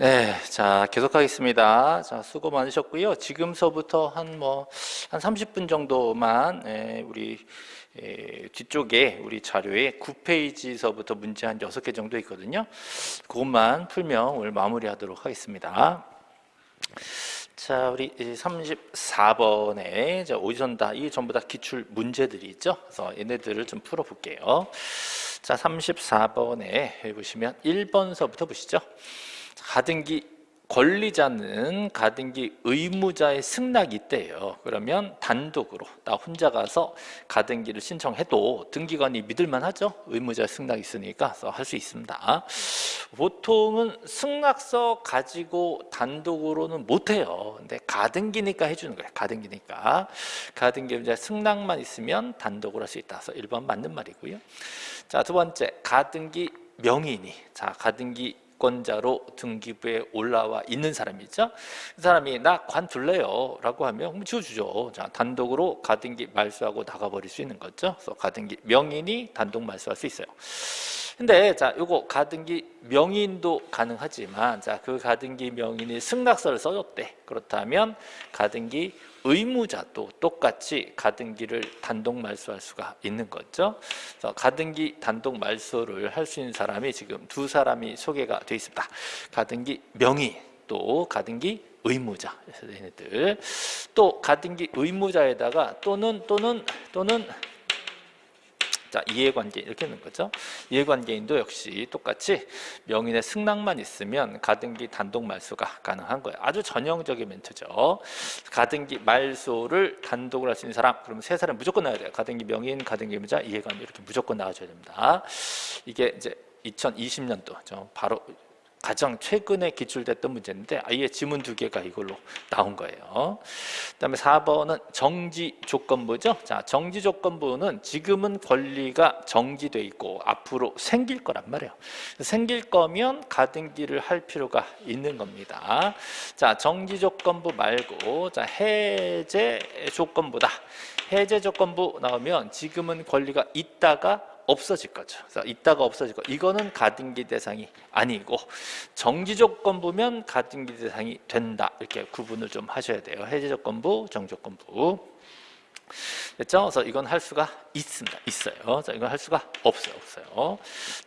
네, 자 계속하겠습니다. 자 수고 많으셨고요. 지금서부터 한 뭐한 30분 정도만 예, 우리 예, 뒤쪽에 우리 자료에 9페이지서부터 문제 한 6개 정도 있거든요. 그것만 풀면 오늘 마무리하도록 하겠습니다. 자, 우리 34번에 오전다 이 전부 다 기출 문제들이 있죠. 그래서 얘네들을 좀 풀어 볼게요. 자, 34번에 보시면 1번서부터 보시죠. 가등기 권리자는 가등기 의무자의 승낙이 있대요. 그러면 단독으로 나 혼자 가서 가등기를 신청해도 등기관이 믿을만 하죠. 의무자 승낙이 있으니까 할 수 있습니다. 보통은 승낙서 가지고 단독으로는 못해요. 근데 가등기니까 해주는 거예요. 가등기니까. 가등기 의무자 승낙만 있으면 단독으로 할 수 있다. 그래서 1번 맞는 말이고요. 자, 두 번째 가등기 명인이 자 가등기 권자로 등기부에 올라와 있는 사람이죠. 그 사람이 나 관둘래요 라고 하면 지워주죠. 자, 단독으로 가등기 말소하고 나가버릴 수 있는 거죠. 그래서 가등기 명인이 단독 말소할 수 있어요. 근데 자, 요거 가등기 명인도 가능하지만 자, 그 가등기 명인이 승낙서를 써줬대. 그렇다면 가등기 의무자도 똑같이 가등기를 단독 말소할 수가 있는 거죠. 가등기 단독 말소를 할 수 있는 사람이 지금 두 사람이 소개가 되어 있습니다. 가등기 명의 또 가등기 의무자 얘네들 또 가등기 의무자에다가 또는 또는 또는 자 이해관계 이렇게 있는 거죠. 이해관계인도 역시 똑같이 명인의 승낙만 있으면 가등기 단독 말소가 가능한 거예요. 아주 전형적인 멘트죠. 가등기 말소를 단독으로 할수 있는 사람 그러면 세 사람 무조건 나와야 돼요. 가등기 명인, 가등기 의무자, 이해관계 이렇게 무조건 나와줘야 됩니다. 이게 이제 2020년도 바로 가장 최근에 기출됐던 문제인데 아예 지문 두 개가 이걸로 나온 거예요. 그다음에 4번은 정지 조건부죠. 자, 정지 조건부는 지금은 권리가 정지돼 있고 앞으로 생길 거란 말이에요. 생길 거면 가등기를 할 필요가 있는 겁니다. 자, 정지 조건부 말고 자, 해제 조건부다. 해제 조건부 나오면 지금은 권리가 있다가 없어질 거죠. 그래서 있다가 없어질 거. 이거는 가등기 대상이 아니고 정지 조건부면 가등기 대상이 된다. 이렇게 구분을 좀 하셔야 돼요. 해제 조건부, 정지 조건부. 됐죠? 그래서 이건 할 수가 있습니다. 있어요. 자, 이건 할 수가 없어요. 없어요.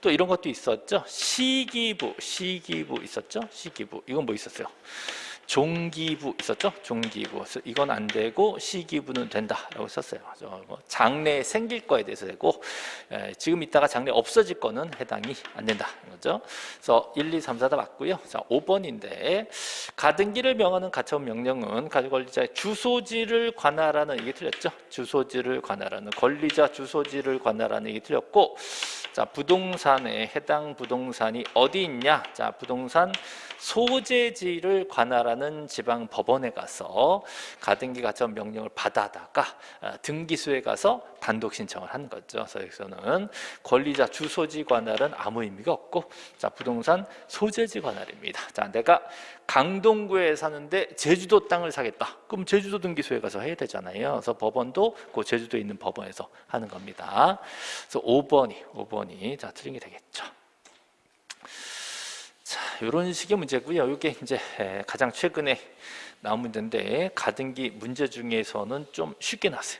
또 이런 것도 있었죠. 시기부, 시기부 있었죠? 시기부. 이건 뭐 있었어요? 종기부 있었죠? 종기부. 이건 안 되고 시기부는 된다라고 썼어요. 뭐 장래 생길 거에 대해서 되고 지금 있다가 장래 없어질 거는 해당이 안 된다. 거죠. 그래서 1, 2, 3, 4 다 맞고요. 자, 5번인데 가등기를 명하는 가처분 명령은 가족권리자의 주소지를 관할하는 이게 틀렸죠. 주소지를 관할하는 권리자 주소지를 관할하는 이게 틀렸고 자, 부동산에 해당 부동산이 어디 있냐? 자, 부동산 소재지를 관할하는 지방 법원에 가서 가등기 가처분 명령을 받아다가 어, 등기소에 가서 단독 신청을 하는 거죠. 그래서 여기서는 권리자 주소지 관할은 아무 의미가 없고 자 부동산 소재지 관할입니다. 자 내가 강동구에 사는데 제주도 땅을 사겠다. 그럼 제주도 등기소에 가서 해야 되잖아요. 그래서 법원도 그 제주도에 있는 법원에서 하는 겁니다. 그래서 5번이 5번이 자 틀린 게 되겠죠. 자, 이런 식의 문제고요. 이게 이제 가장 최근에 나온 문제인데 가등기 문제 중에서는 좀 쉽게 나왔어요.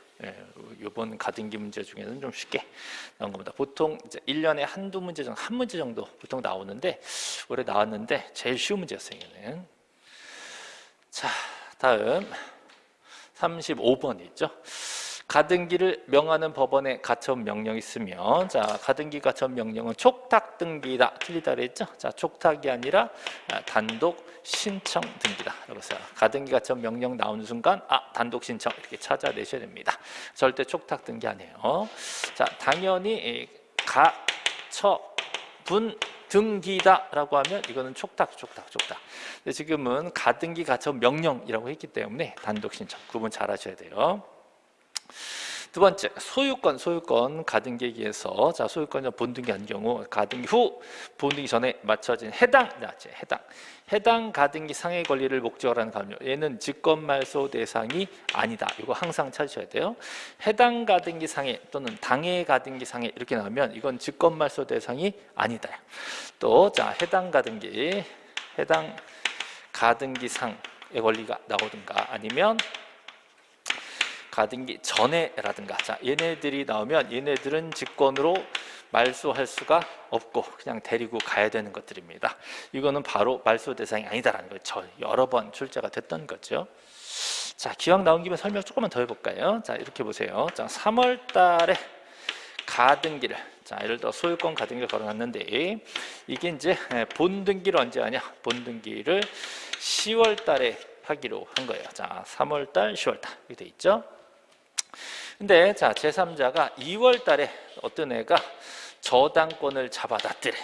이번 가등기 문제 중에는 좀 쉽게 나온 겁니다. 보통 이제 1년에 한두 문제 정도, 한 문제 정도 보통 나오는데 올해 나왔는데 제일 쉬운 문제였어요. 얘는. 자, 다음 35번 있죠. 가등기를 명하는 법원에 가처분 명령이 있으면 자 가등기 가처분 명령은 촉탁 등기다 틀리다 그랬죠? 자 촉탁이 아니라 아, 단독 신청 등기다. 그래서 가등기 가처분 명령 나오는 순간 아 단독 신청 이렇게 찾아내셔야 됩니다. 절대 촉탁 등기 아니에요. 자 당연히 가처분 등기다라고 하면 이거는 촉탁 촉탁 촉탁. 근데 지금은 가등기 가처분 명령이라고 했기 때문에 단독 신청 구분 잘 하셔야 돼요 두 번째 소유권 소유권 가등기에서 자 소유권 본등기 한 경우 가등기 후 본등기 전에 맞춰진 해당 자 해당 해당 가등기 상해 권리를 목적으로 하는 가압류 얘는 직권 말소 대상이 아니다. 이거 항상 찾으셔야 돼요. 해당 가등기 상해 또는 당해 가등기 상해 이렇게 나오면 이건 직권 말소 대상이 아니다. 또 자 해당 가등기 해당 가등기 상의 권리가 나오든가 아니면 가등기 전에라든가 자 얘네들이 나오면 얘네들은 직권으로 말소할 수가 없고 그냥 데리고 가야 되는 것들입니다. 이거는 바로 말소 대상이 아니다라는 거죠. 여러 번 출제가 됐던 거죠. 자 기왕 나온 김에 설명 조금만 더 해볼까요? 자 이렇게 보세요. 자 3월달에 가등기를 자 예를 들어 소유권 가등기를 걸어놨는데 이게 이제 본 등기를 언제 하냐? 본 등기를 10월달에 하기로 한 거예요. 자 3월달, 10월달 이렇게 돼 있죠. 근데 자 제3자가 2월 달에 어떤 애가 저당권을 잡아놨더래.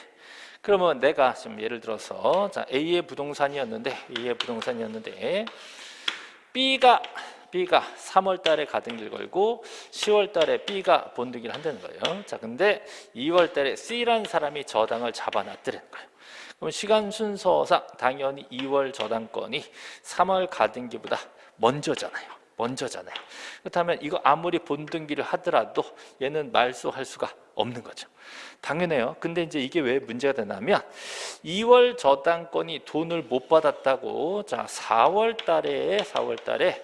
그러면 내가 지금 예를 들어서 자 A의 부동산이었는데 A의 부동산이었는데 B가 B가 3월 달에 가등기를 걸고 10월 달에 B가 본등기를 한다는 거예요. 자, 근데 2월 달에 C라는 사람이 저당을 잡아놨더라는 거예요. 그럼 시간 순서상 당연히 2월 저당권이 3월 가등기보다 먼저잖아요. 먼저잖아요. 그렇다면 이거 아무리 본등기를 하더라도 얘는 말소할 수가 없는 거죠. 당연해요. 근데 이제 이게 왜 문제가 되냐면 2월 저당권이 돈을 못 받았다고 자 4월 달에 4월 달에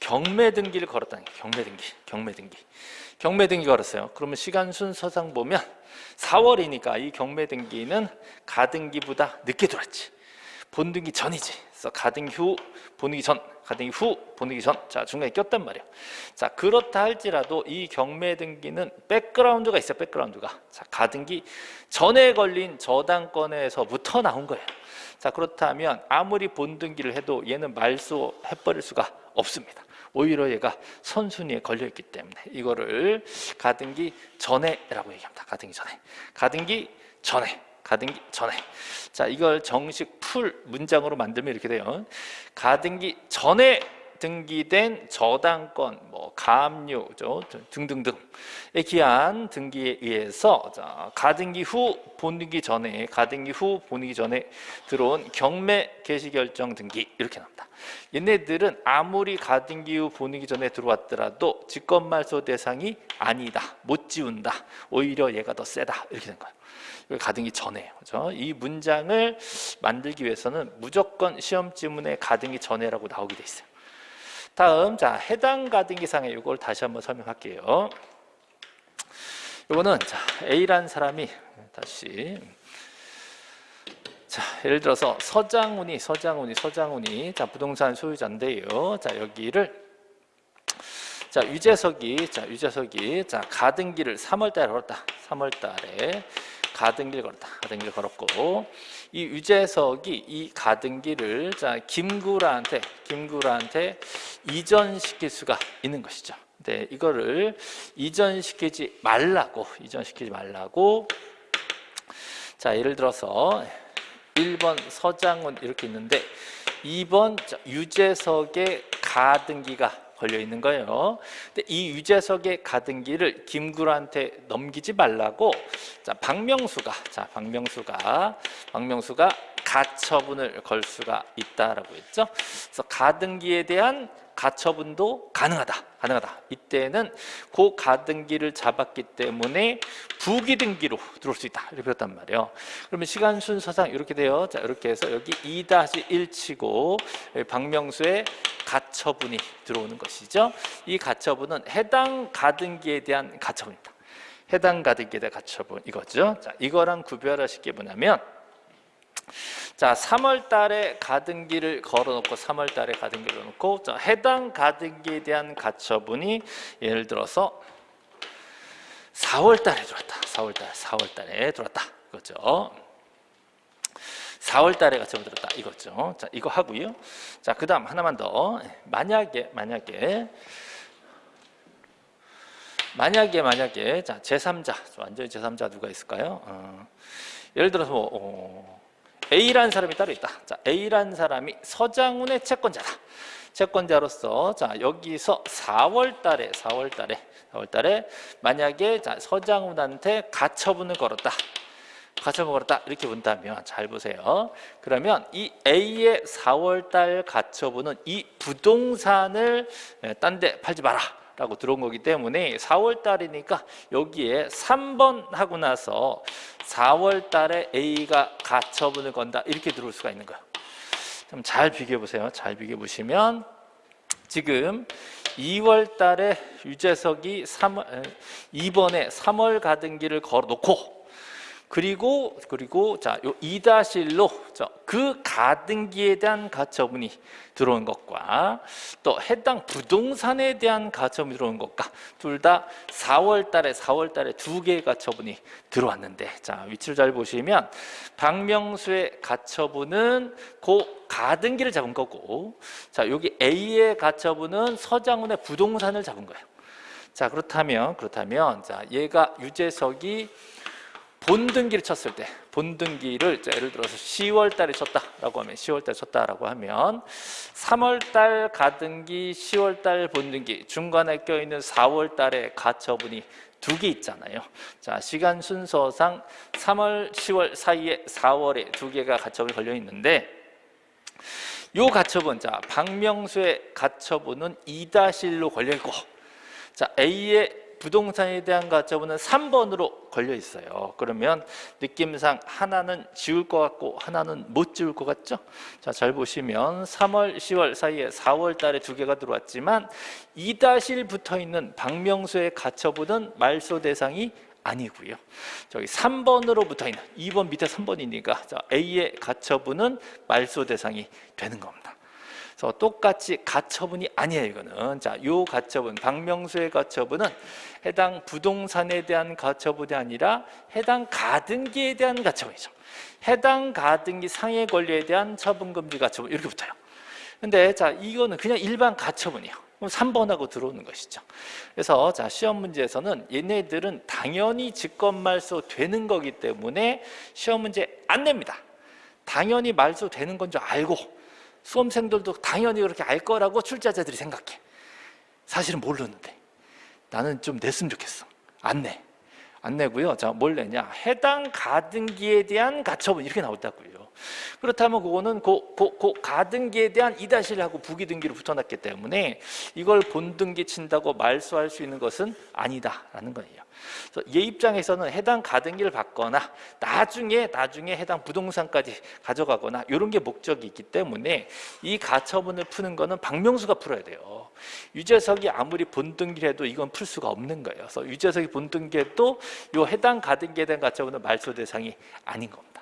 경매 등기를 걸었다는 게 경매 등기, 경매 등기. 경매 등기 걸었어요. 그러면 시간 순서상 보면 4월이니까 이 경매 등기는 가등기보다 늦게 들어왔지. 본등기 전이지. 그래서 가등기 후, 본등기 전, 가등기 후, 본등기 전. 자, 중간에 꼈단 말이에요. 자, 그렇다 할지라도 이 경매 등기는 백그라운드가 있어요. 백그라운드가. 자, 가등기 전에 걸린 저당권에서부터 나온 거예요. 자, 그렇다면 아무리 본등기를 해도 얘는 말소 해 버릴 수가 없습니다. 오히려 얘가 선순위에 걸려 있기 때문에 이거를 가등기 전에라고 얘기합니다. 가등기 전에. 가등기 전에. 가등기 전에. 자, 이걸 정식 풀 문장으로 만들면 이렇게 돼요. 가등기 전에 등기된 저당권, 뭐 가압류죠 등등등에 기한 등기에 의해서 자, 가등기 후 본등기 전에 가등기 후 본등기 전에 들어온 경매 개시 결정 등기 이렇게 나옵니다. 얘네들은 아무리 가등기 후 본등기 전에 들어왔더라도 직권 말소 대상이 아니다, 못 지운다. 오히려 얘가 더 세다 이렇게 된 거예요. 가등기 전에 그렇죠? 이 문장을 만들기 위해서는 무조건 시험 지문에 가등기 전에라고 나오게 돼 있어요. 다음 자 해당 가등기상에 이걸 다시 한번 설명할게요. 이거는 자 A라는 사람이 다시 자 예를 들어서 서장훈이 서장훈이 서장훈이 자 부동산 소유자인데요. 자 여기를 자 유재석이 자 유재석이 자 가등기를 3월 달에 걸었다. 3월 달에 가등기를 걸었다. 가등기를 걸었고 이 유재석이 이 가등기를 자 김구라한테 김구라한테 이전시킬 수가 있는 것이죠. 네, 이거를 이전시키지 말라고 이전시키지 말라고 자 예를 들어서 1번 서장훈 이렇게 있는데 2번 유재석의 가등기가 걸려 있는 거예요. 근데 이 유재석의 가등기를 김구라한테 넘기지 말라고 자 박명수가 자 박명수가 박명수가 가처분을 걸 수가 있다라고 했죠. 그래서 가등기에 대한 가처분도 가능하다. 가능하다. 이때는 그 가등기를 잡았기 때문에 부기등기로 들어올 수 있다. 이렇게 배웠단 말이에요. 그러면 시간 순서상 이렇게 돼요. 자, 이렇게 해서 여기 2-1 치고 박명수의 가처분이 들어오는 것이죠. 이 가처분은 해당 가등기에 대한 가처분입니다. 해당 가등기에 대한 가처분 이거죠. 자, 이거랑 구별하실 게 뭐냐면 자, 3월 달에 가등기를 걸어 놓고 3월 달에 가등기를 걸어놓고 자, 해당 가등기에 대한 가처분이 예를 들어서 4월 달에 들어왔다. 4월 달, 4월 달에 들어왔다. 이거죠. 4월 달에 가처분 들었다. 이거죠. 자, 이거 하고요. 자, 그다음 하나만 더. 만약에 만약에 만약에 만약에 자, 제3자. 완전히 제3자 누가 있을까요? 어, 예를 들어서 뭐 어, A라는 사람이 따로 있다. 자, A라는 사람이 서장훈의 채권자다. 채권자로서 자 여기서 4월 달에 4월 달에 4월 달에 만약에 자 서장훈한테 가처분을 걸었다. 가처분 걸었다 이렇게 본다면 잘 보세요. 그러면 이 A의 4월 달 가처분은 이 부동산을 딴 데 팔지 마라 라고 들어온 거기 때문에 4월 달이니까 여기에 3번 하고 나서 4월 달에 A가 가처분을 건다. 이렇게 들어올 수가 있는 거예요. 좀 잘 비교해 보세요. 잘 비교해 보시면 지금 2월 달에 유재석이 3월, 2번에 3월 가등기를 걸어 놓고 그리고 그리고 자 요 2-1로 그 가등기에 대한 가처분이 들어온 것과 또 해당 부동산에 대한 가처분이 들어온 것과 둘 다 4월 달에 4월 달에 두 개의 가처분이 들어왔는데 자 위치를 잘 보시면 박명수의 가처분은 그 가등기를 잡은 거고 자 여기 A의 가처분은 서장훈의 부동산을 잡은 거예요. 자 그렇다면 그렇다면 자 얘가 유재석이 본등기를 쳤을 때 본등기를 자, 예를 들어서 10월 달에 쳤다라고 하면 10월 달에 쳤다라고 하면 3월 달 가등기 10월 달 본등기 중간에 껴있는 4월 달에 가처분이 두 개 있잖아요. 자 시간 순서상 3월 10월 사이에 4월에 두 개가 가처분이 걸려 있는데 요 가처분 자 박명수의 가처분은 2-1로 걸려 있고 자 A의 부동산에 대한 가처분은 3번으로 걸려 있어요. 그러면 느낌상 하나는 지울 것 같고 하나는 못 지울 것 같죠? 자, 잘 보시면 3월, 10월 사이에 4월 달에 두 개가 들어왔지만 2-1 붙어 있는 박명수의 가처분은 말소 대상이 아니고요. 저기 3번으로 붙어 있는 2번 밑에 3번이니까 자, A의 가처분은 말소 대상이 되는 겁니다. 그래서 똑같이 가처분이 아니에요 이거는. 자요 가처분 박명수의 가처분은 해당 부동산에 대한 가처분이 아니라 해당 가등기에 대한 가처분이죠. 해당 가등기 상해 권리에 대한 처분금지 가처분 이렇게 붙어요. 근데 자 이거는 그냥 일반 가처분이에요. 3번하고 들어오는 것이죠. 그래서 자 시험 문제에서는 얘네들은 당연히 직권말소 되는 거기 때문에 시험 문제 안 냅니다. 당연히 말소 되는 건 줄 알고 수험생들도 당연히 그렇게 알 거라고 출제자들이 생각해. 사실은 모르는데. 나는 좀 냈으면 좋겠어. 안 내. 안 내고요. 자, 뭘 내냐? 해당 가등기에 대한 가처분. 이렇게 나왔다고요 그렇다면 그거는 그, 그, 그 가등기에 대한 이다실하고 부기등기로 붙어놨기 때문에 이걸 본등기 친다고 말소할 수 있는 것은 아니다라는 거예요 얘 입장에서는 해당 가등기를 받거나 나중에 나중에 해당 부동산까지 가져가거나 이런 게 목적이 있기 때문에 이 가처분을 푸는 거는 박명수가 풀어야 돼요. 유재석이 아무리 본등기를 해도 이건 풀 수가 없는 거예요. 그래서 유재석이 본등기해도 이 해당 가등기에 대한 가처분은 말소 대상이 아닌 겁니다.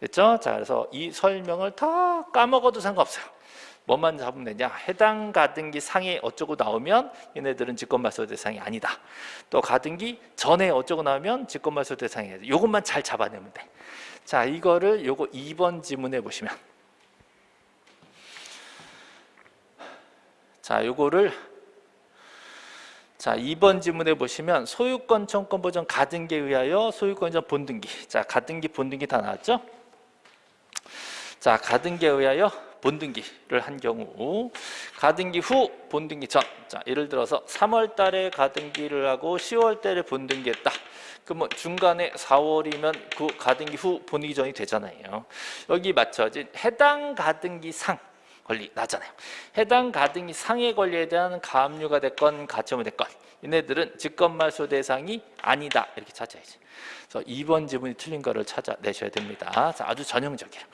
됐죠? 자, 그래서 이 설명을 다 까먹어도 상관없어요. 뭐만 잡으면 되냐? 해당 가등기 상에 어쩌고 나오면 얘네들은 직권말소 대상이 아니다. 또 가등기 전에 어쩌고 나오면 직권말소 대상이 아니다. 이것만 잘 잡아내면 돼 자 이거를 요거 2번 지문에 보시면. 자 요거를 자 2번 지문에 보시면 소유권 청권 보전 가등기에 의하여 소유권 전 본등기. 자 가등기 본등기 다 나왔죠 자 가등기에 의하여 본등기를 한 경우 가등기 후 본등기 전. 자, 예를 들어서 3월 달에 가등기를 하고 10월 달에 본등기 했다. 그러면 중간에 4월이면 그 가등기 후 본등기 전이 되잖아요. 여기 맞춰진 해당 가등기 상 권리 나잖아요. 해당 가등기 상의 권리에 대한 가압류가 됐건 가처분이 됐건 얘네들은 직권말소 대상이 아니다 이렇게 찾아야지 그래서 2번 지문이 틀린 거를 찾아내셔야 됩니다. 자, 아주 전형적이에요.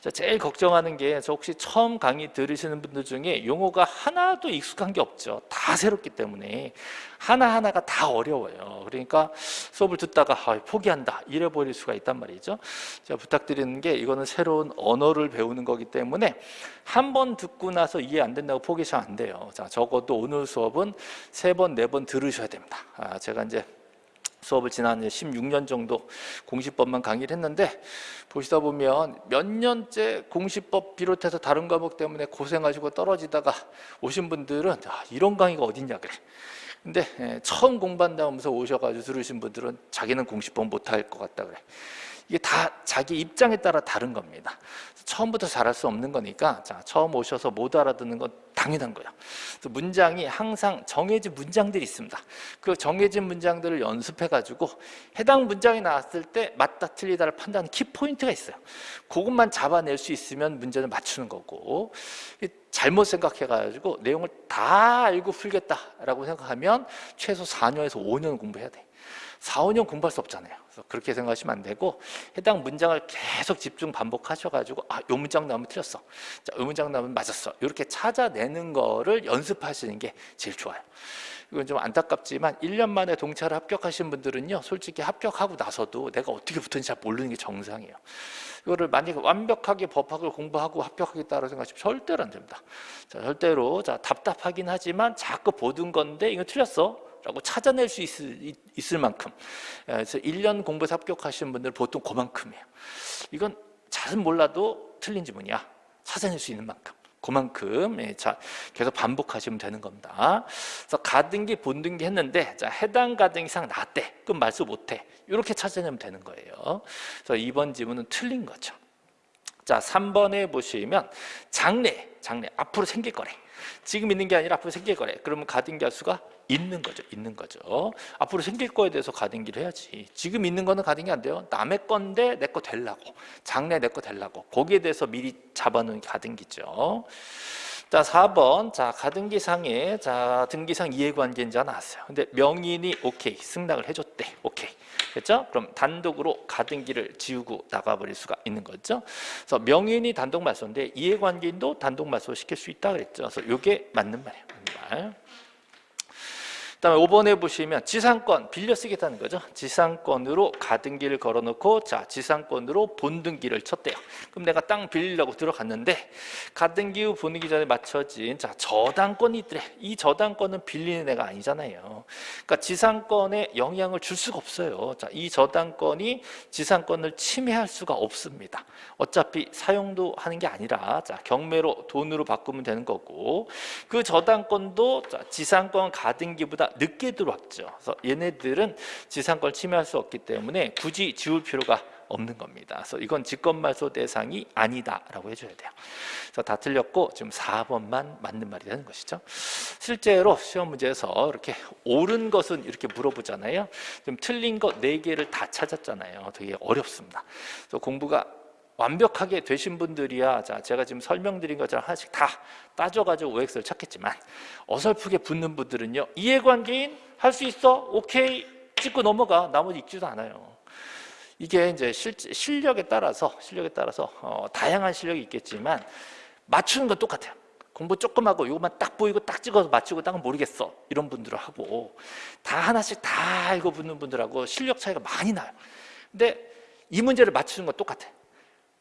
자, 제일 걱정하는 게 혹시 처음 강의 들으시는 분들 중에 용어가 하나도 익숙한 게 없죠. 다 새롭기 때문에 하나하나가 다 어려워요. 그러니까 수업을 듣다가 아, 포기한다 이래버릴 수가 있단 말이죠. 제가 부탁드리는 게 이거는 새로운 언어를 배우는 거기 때문에 한 번 듣고 나서 이해 안 된다고 포기하시면 안 돼요. 자, 적어도 오늘 수업은 세 번, 네 번 들으셔야 됩니다. 아, 제가 이제 수업을 지난 16년 정도 공시법만 강의를 했는데 보시다 보면 몇 년째 공시법 비롯해서 다른 과목 때문에 고생하시고 떨어지다가 오신 분들은 아, 이런 강의가 어딨냐 그래. 근데 예, 처음 공부한다면서 오셔가지고 들으신 분들은 자기는 공시법 못할 것 같다 그래. 이게 다 자기 입장에 따라 다른 겁니다 처음부터 잘할 수 없는 거니까 자 처음 오셔서 못 알아듣는 건다 당연한 거예요. 그래서 문장이 항상 정해진 문장들이 있습니다. 그 정해진 문장들을 연습해가지고 해당 문장이 나왔을 때 맞다 틀리다를 판단하는 키포인트가 있어요. 그것만 잡아낼 수 있으면 문제를 맞추는 거고 잘못 생각해가지고 내용을 다 알고 풀겠다라고 생각하면 최소 4년에서 5년 공부해야 돼. 4, 5년 공부할 수 없잖아요. 그래서 그렇게 생각하시면 안 되고 해당 문장을 계속 집중 반복하셔가지고 아, 요 문장 나오면 틀렸어. 자, 요 문장 나오면 맞았어. 이렇게 찾아내는 거를 연습하시는 게 제일 좋아요. 이건 좀 안타깝지만 1년 만에 동차를 합격하신 분들은요 솔직히 합격하고 나서도 내가 어떻게 붙었는지 잘 모르는 게 정상이에요 이거를 만약에 완벽하게 법학을 공부하고 합격하겠다고 생각하시면 절대로 안 됩니다 자, 절대로 자 답답하긴 하지만 자꾸 보던 건데 이거 틀렸어 라고 찾아낼 수 있을, 있을 만큼. 예, 그래서 1년 공부해서 합격하신 분들 보통 그만큼이에요. 이건 잘은 몰라도 틀린 지문이야. 찾아낼 수 있는 만큼. 그만큼 예, 자 계속 반복하시면 되는 겁니다. 그래서 가등기 본등기 했는데 자 해당 가등 이상 나대. 그럼 말수 못해. 이렇게 찾아내면 되는 거예요. 그래서 이번 지문은 틀린 거죠. 자 3번에 보시면 장래 장래 앞으로 생길 거래. 지금 있는 게 아니라 앞으로 생길 거래. 그러면 가등기 할 수가 있는 거죠 있는 거죠 앞으로 생길 거에 대해서 가등기를 해야지 지금 있는 거는 가등기 안 돼요 남의 건데 내 거 될라고 장래 내 거 될라고 거기에 대해서 미리 잡아놓은 게 가등기죠 자 4번 자 가등기상에 자 등기상 이해관계인지 나왔어요 근데 명인이 오케이 승낙을 해 줬대 오케이 됐죠? 그럼 단독으로 가등기를 지우고 나가버릴 수가 있는 거죠. 그래서 명인이 단독 말소인데 이해관계인도 단독 말소 시킬 수 있다 그랬죠. 그래서 이게 맞는 말이에요. 맞는 말. 다음에 5번에 보시면 지상권 빌려 쓰겠다는 거죠. 지상권으로 가등기를 걸어놓고 자 지상권으로 본등기를 쳤대요. 그럼 내가 땅 빌리려고 들어갔는데 가등기 후 본등기 전에 맞춰진 자 저당권이 있더래. 이 저당권은 빌리는 애가 아니잖아요. 그러니까 지상권에 영향을 줄 수가 없어요. 자이 저당권이 지상권을 침해할 수가 없습니다. 어차피 사용도 하는 게 아니라 자 경매로 돈으로 바꾸면 되는 거고 그 저당권도 자, 지상권 가등기보다 늦게 들어왔죠. 그래서 얘네들은 지상권 침해할 수 없기 때문에 굳이 지울 필요가 없는 겁니다. 그래서 이건 직권말소 대상이 아니다라고 해줘야 돼요. 그래서 다 틀렸고 지금 4번만 맞는 말이 되는 것이죠. 실제로 시험 문제에서 이렇게 옳은 것은 이렇게 물어보잖아요. 좀 틀린 것 4개를 다 찾았잖아요. 되게 어렵습니다. 그래서 공부가 완벽하게 되신 분들이야. 자 제가 지금 설명드린 것처럼 하나씩 다 따져가지고 OX를 찾겠지만 어설프게 붙는 분들은요 이해관계인 할 수 있어? 오케이. 찍고 넘어가. 나머지 읽지도 않아요. 이게 이제 실, 실력에 따라서 실력에 따라서 어, 다양한 실력이 있겠지만 맞추는 건 똑같아요. 공부 조금 하고 이것만 딱 보이고 딱 찍어서 맞추고 딱은 모르겠어. 이런 분들하고 다 하나씩 다 알고 붙는 분들하고 실력 차이가 많이 나요. 근데 이 문제를 맞추는 건 똑같아요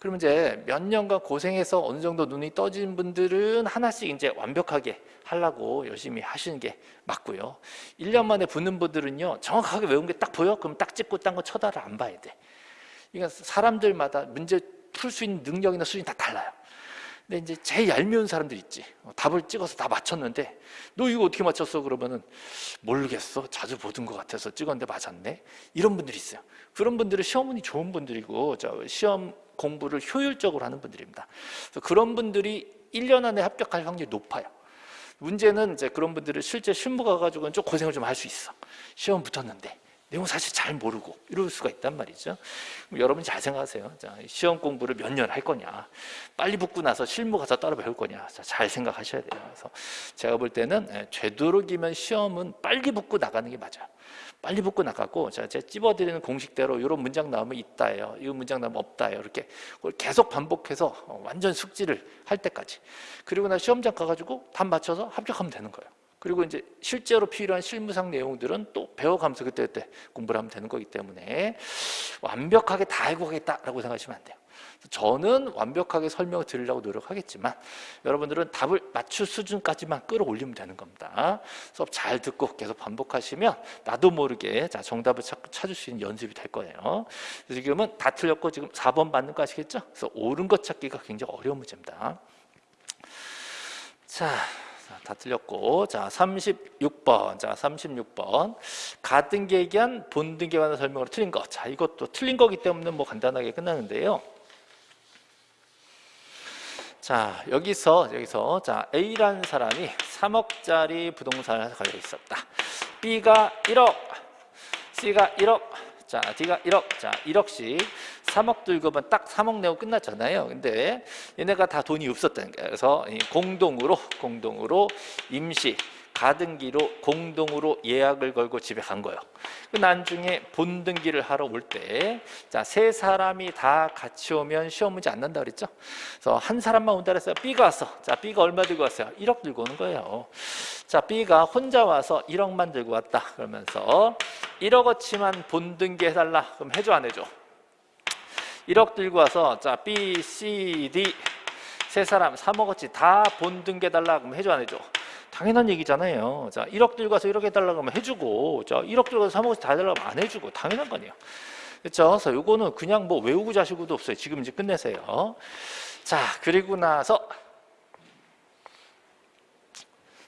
그러면 이제 몇 년간 고생해서 어느 정도 눈이 떠진 분들은 하나씩 이제 완벽하게 하려고 열심히 하시는 게 맞고요. 1년 만에 붙는 분들은요, 정확하게 외운 게 딱 보여? 그럼 딱 찍고 딴 거 쳐다를 안 봐야 돼. 그러니까 사람들마다 문제 풀 수 있는 능력이나 수준이 다 달라요. 근데 이제 제일 얄미운 사람들 있지. 어, 답을 찍어서 다 맞췄는데 너 이거 어떻게 맞췄어? 그러면은 모르겠어. 자주 보던 것 같아서 찍었는데 맞았네. 이런 분들이 있어요. 그런 분들은 시험운이 좋은 분들이고 시험 공부를 효율적으로 하는 분들입니다. 그런 분들이 1년 안에 합격할 확률이 높아요. 문제는 이제 그런 분들은 실제 실무 가가지고는 좀 고생을 좀 할 수 있어. 시험 붙었는데 내용 사실 잘 모르고 이럴 수가 있단 말이죠. 여러분 잘 생각하세요. 자, 시험 공부를 몇 년 할 거냐, 빨리 붙고 나서 실무 가서 따로 배울 거냐, 자, 잘 생각하셔야 돼요. 그래서 제가 볼 때는 예, 되도록이면 시험은 빨리 붙고 나가는 게 맞아요. 빨리 붙고 나가고 자, 제가 찝어드리는 공식대로 이런 문장 나오면 있다예요. 이 문장 나오면 없다예요. 이렇게 그걸 계속 반복해서 어, 완전 숙지를 할 때까지. 그리고 나 시험장 가가지고 답 맞춰서 합격하면 되는 거예요. 그리고 이제 실제로 필요한 실무상 내용들은 또 배워가면서 그때그때 공부를 하면 되는 거기 때문에 완벽하게 다 알고 가겠다라고 생각하시면 안 돼요. 저는 완벽하게 설명을 드리려고 노력하겠지만 여러분들은 답을 맞출 수준까지만 끌어올리면 되는 겁니다. 수업 잘 듣고 계속 반복하시면 나도 모르게 자 정답을 찾을 수 있는 연습이 될 거예요. 지금은 다 틀렸고 지금 4번 맞는 거 아시겠죠? 그래서 옳은 것 찾기가 굉장히 어려운 문제입니다. 자, 다 틀렸고. 자 36번. 자 36번. 가등기에 대한 본등기에 관한 설명으로 틀린 거자 이것도 틀린 거기 때문에 뭐 간단하게 끝나는데요. 자 여기서 여기서. 자 A라는 사람이 3억짜리 부동산을 가지고 있었다. B가 1억, C가 1억, 자 D가 1억, 자 1억씩 3억 들고 오면 딱 3억 내고 끝났잖아요. 근데 얘네가 다 돈이 없었다는 거예요. 그래서 이 공동으로 공동으로 임시 가등기로 공동으로 예약을 걸고 집에 간 거예요. 그 나중에 본등기를 하러 올 때, 자, 세 사람이 다 같이 오면 시험 문제 안 난다 그랬죠? 그래서 한 사람만 온다 그랬어요. B가 왔어. 자, B가 얼마 들고 왔어요? 1억 들고 오는 거예요. 자, B가 혼자 와서 1억만 들고 왔다. 그러면서 1억어치만 본등기 해달라. 그럼 해줘, 안 해줘? 1억 들고 와서 자, B, C, D 세 사람 3억어치 다 본등기 해달라. 그럼 해줘, 안 해줘? 당연한 얘기잖아요. 자, 1억 들고 와서 1억 해달라고 하면 해주고, 자, 1억 들고 와서 3억씩 다 해달라고 하면 안 해주고, 당연한 거 아니에요. 그렇죠? 그래서 요거는 그냥 뭐 외우고 자시고도 없어요. 지금 이제 끝내세요. 자, 그리고 나서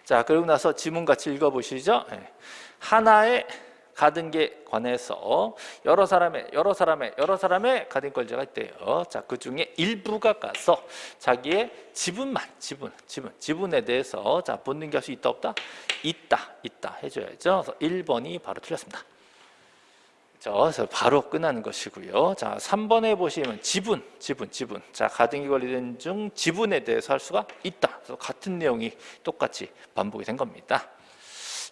자, 그리고 나서 지문 같이 읽어보시죠. 네. 하나의 가등기에 관해서 여러 사람의 여러 사람의 여러 사람의 가등권자가 있대요. 자, 그 중에 일부가 가서 자기의 지분만 지분 지분 지분에 대해서 자 본능기 할 수 있다 없다 있다 있다 해 줘야죠. 그래서 1번이 바로 틀렸습니다. 그래서 바로 끝나는 것이고요. 자, 3번에 보시면 지분, 지분, 지분. 자, 가등기 관리된 중 지분에 대해서 할 수가 있다. 그래서 같은 내용이 똑같이 반복이 된 겁니다.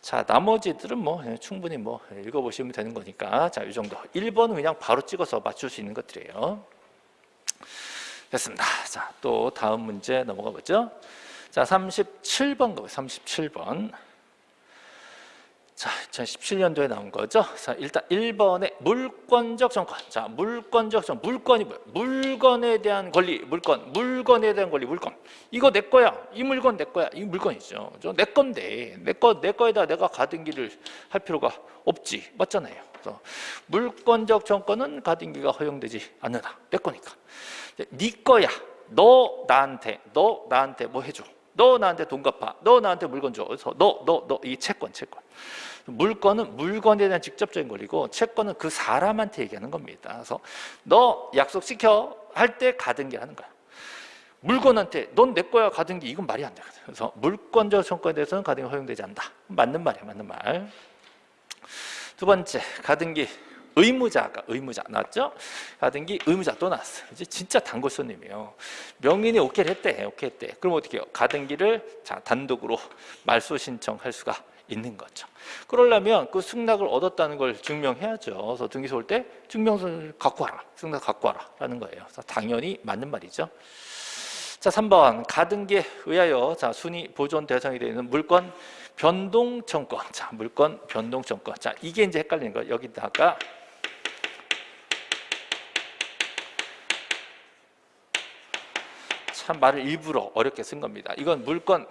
자, 나머지들은 뭐 충분히 뭐 읽어보시면 되는 거니까 자, 이 정도. 1번은 그냥 바로 찍어서 맞출 수 있는 것들이에요. 됐습니다. 자, 또 다음 문제 넘어가 보죠. 자, 37번 가보 37번. 자, 2017년도에 나온 거죠. 자, 일단 1번에 물권적 정권. 자, 물권적 정 물건이 뭐야? 물건에 대한 권리, 물건. 물건에 대한 권리, 물건. 이거 내 거야. 이 물건 내 거야. 이 물건이죠. 내 건데. 내 거, 내 거에다 내가 가등기를 할 필요가 없지. 맞잖아요. 그래서 물권적 정권은 가등기가 허용되지 않는다. 내 거니까. 네 거야. 너 나한테, 너 나한테 뭐 해줘. 너 나한테 돈 갚아. 너 나한테 물건 줘. 그래서 너, 너, 너, 이 채권, 채권. 물건은 물건에 대한 직접적인 권리고 채권은 그 사람한테 얘기하는 겁니다. 그래서 너 약속시켜 할 때 가등기 하는 거야. 물건한테 넌 내 거야 가등기 이건 말이 안 되거든. 그래서 물권적 청권에 대해서는 가등기 허용되지 않는다. 맞는 말이야, 맞는 말. 두 번째 가등기 의무자가 의무자 나왔죠? 가등기 의무자 또 나왔어. 이제 진짜 단골 손님이에요. 명인이 오케이 했대, 오케이 했대. 그럼 어떻게 해요? 가등기를 자 단독으로 말소 신청할 수가 있는 거죠. 그러려면 그 승낙을 얻었다는 걸 증명해야죠. 그래서 등기소 올 때 증명서를 갖고 와라. 승낙 갖고 와라. 라는 거예요. 당연히 맞는 말이죠. 자, 3번 가등기에 의하여 자, 순위 보존 대상이 되는 물건 변동 청권. 자, 물건 변동 청권. 자, 이게 이제 헷갈리는 거예요. 여기다가 참 말을 일부러 어렵게 쓴 겁니다. 이건 물건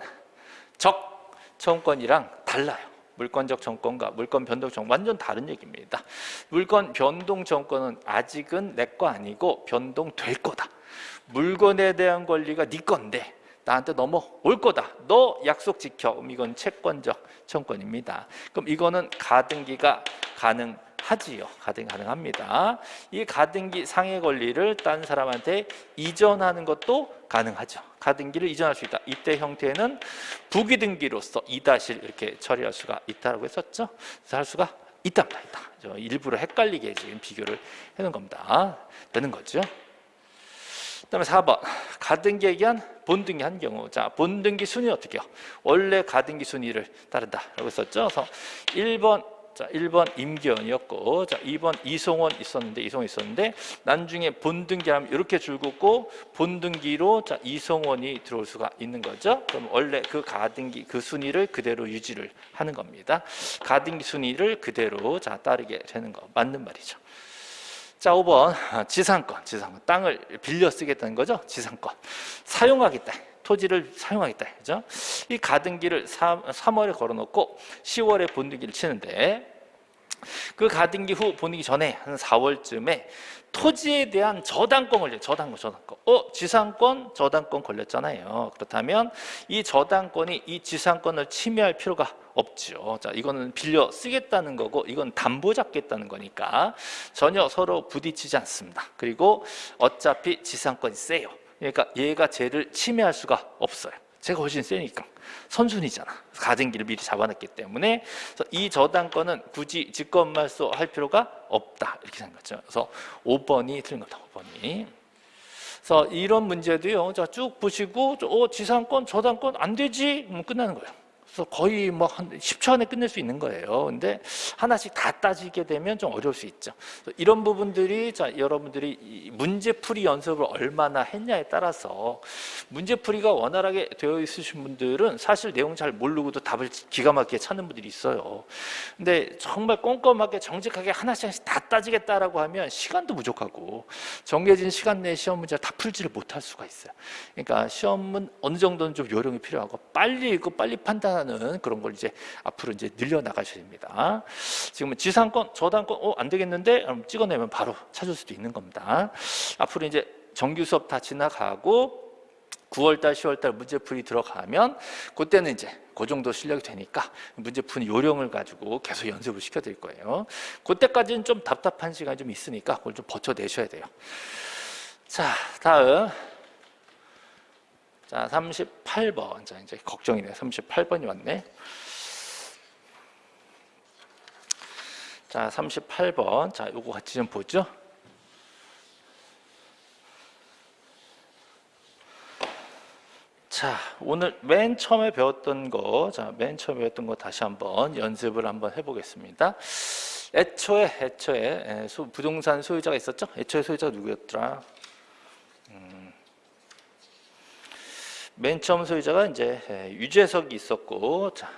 적 청권이랑 달라요. 물권적 정권과 물권 변동 정권 완전 다른 얘기입니다. 물건 변동 정권은 아직은 내 거 아니고 변동될 거다. 물건에 대한 권리가 네 건데 나한테 넘어올 거다. 너 약속 지켜. 이건 채권적 청권입니다. 그럼 이거는 가등기가 가능 하지요. 가등 가능합니다. 이 가등기 상해 권리를 딴 사람한테 이전하는 것도 가능하죠. 가등기를 이전할 수 있다. 이때 형태는 부기등기로서 이다실 이렇게 처리할 수가 있다고 했었죠. 그래서 할 수가 있답니다. 있다. 일부러 헷갈리게 지금 비교를 해놓은 겁니다. 되는 거죠. 그다음에 4번 가등기에 의한 본등기 한 경우 자 본등기 순위 어떻게 요 원래 가등기 순위를 따른다라고 했었죠. 그래서 1번 자, 1번 임기현이었고 자, 2번 이송원 있었는데 이송원 있었는데 나중에 본등기 하면 이렇게 줄 긋고 본등기로 자, 이송원이 들어올 수가 있는 거죠. 그럼 원래 그 가등기 그 순위를 그대로 유지를 하는 겁니다. 가등기 순위를 그대로 자, 따르게 되는 거 맞는 말이죠. 자, 5번 지상권, 지상권 땅을 빌려 쓰겠다는 거죠. 지상권 사용하겠다. 토지를 사용하겠다. 그죠? 이 가등기를 3, 3월에 걸어놓고 10월에 본등기를 치는데 그 가등기 후 본등기 전에 한 4월쯤에 토지에 대한 저당권 걸려 저당권 저당권. 어 지상권 저당권 걸렸잖아요. 그렇다면 이 저당권이 이 지상권을 침해할 필요가 없죠. 자 이거는 빌려 쓰겠다는 거고 이건 담보 잡겠다는 거니까 전혀 서로 부딪히지 않습니다. 그리고 어차피 지상권이 세요 그러니까 얘가 쟤를 침해할 수가 없어요. 제가 훨씬 세니까 선순위잖아. 가등기를 미리 잡아놨기 때문에 이 저당권은 굳이 직권말소 할 필요가 없다 이렇게 생각하죠. 그래서 5번이 틀린 겁니다. 5번이. 그래서 이런 문제도요. 자 쭉 보시고 어, 지상권, 저당권 안 되지? 끝나는 거예요. 그래서 거의 뭐 한 10초 안에 끝낼 수 있는 거예요. 근데 하나씩 다 따지게 되면 좀 어려울 수 있죠. 이런 부분들이 자 여러분들이 이 문제풀이 연습을 얼마나 했냐에 따라서 문제풀이가 원활하게 되어 있으신 분들은 사실 내용 잘 모르고도 답을 기가 막히게 찾는 분들이 있어요. 근데 정말 꼼꼼하게 정직하게 하나씩 하나씩 다 따지겠다라고 하면 시간도 부족하고 정해진 시간 내에 시험 문제를 다 풀지를 못할 수가 있어요. 그러니까 시험은 어느 정도는 좀 요령이 필요하고 빨리 읽고 빨리 판단 하는 그런 걸 이제 앞으로 이제 늘려 나가셔야 됩니다. 지금은 지상권, 저당권, 어, 안 되겠는데? 찍어내면 바로 찾을 수도 있는 겁니다. 앞으로 이제 정규 수업 다 지나가고 9월달, 10월달 문제풀이 들어가면 그때는 이제 그 정도 실력이 되니까 문제푸는 요령을 가지고 계속 연습을 시켜드릴 거예요. 그때까지는 좀 답답한 시간이 좀 있으니까 그걸 좀 버텨내셔야 돼요. 자, 다음. 자, 38번. 자, 이제 걱정이네. 38번이 왔네. 자, 38번. 자, 요거 같이 좀 보죠. 자, 오늘 맨 처음에 배웠던 거, 자, 맨 처음에 배웠던 거 다시 한번 연습을 한번 해보겠습니다. 애초에, 애초에 에, 소- 부동산 소유자가 있었죠? 애초에 소유자가 누구였더라? 맨 처음 소유자가 이제 에, 유재석이 있었고, 자,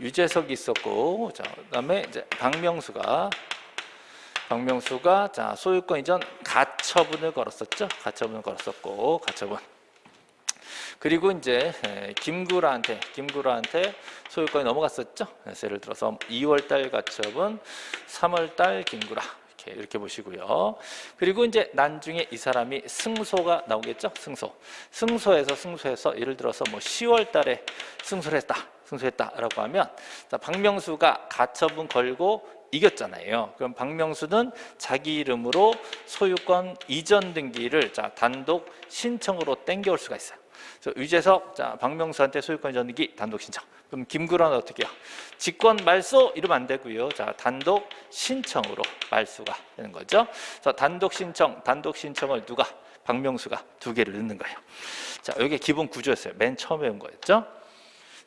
유재석이 있었고, 자, 그다음에 이제 박명수가 박명수가 자 소유권 이전 가처분을 걸었었죠. 가처분을 걸었었고, 가처분. 그리고 이제 에, 김구라한테 김구라한테 소유권이 넘어갔었죠. 그래서 예를 들어서 2월달 가처분, 3월달 김구라 이렇게 이렇게 보시고요. 그리고 이제 나중에 이 사람이 승소가 나오겠죠. 승소. 승소해서 승소해서 예를 들어서 뭐 10월 달에 승소를 했다. 승소했다라고 하면 자, 박명수가 가처분 걸고 이겼잖아요. 그럼 박명수는 자기 이름으로 소유권 이전 등기를 자 단독 신청으로 땡겨올 수가 있어요. 그래서 유재석, 자 박명수한테 소유권 이전 등기 단독 신청. 그럼 김구라는 어떻게 해요? 직권 말소 이러면 안 되고요. 자 단독 신청으로 말소가 되는 거죠. 그래서 단독 신청, 단독 신청을 누가 박명수가 두 개를 넣는 거예요. 자 이게 기본 구조였어요. 맨 처음에 온 거였죠.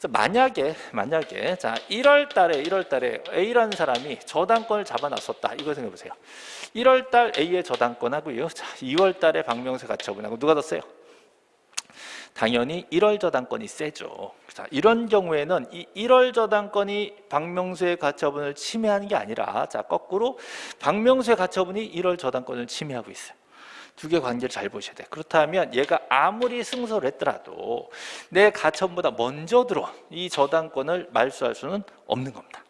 만약에 만약에 자 1월 달에 1월 달에 A라는 사람이 저당권을 잡아놨었다. 이거 생각해 보세요. 1월 달 A의 저당권 하고요. 자 2월 달에 박명수 가처분하고 누가 더 세요? 당연히 1월 저당권이 세죠. 자, 이런 경우에는 이 1월 저당권이 박명수의 가처분을 침해하는 게 아니라 자, 거꾸로 박명수의 가처분이 1월 저당권을 침해하고 있어요. 두 개 관계를 잘 보셔야 돼. 그렇다면 얘가 아무리 승소를 했더라도 내 가처분보다 먼저 들어온 이 저당권을 말소할 수는 없는 겁니다.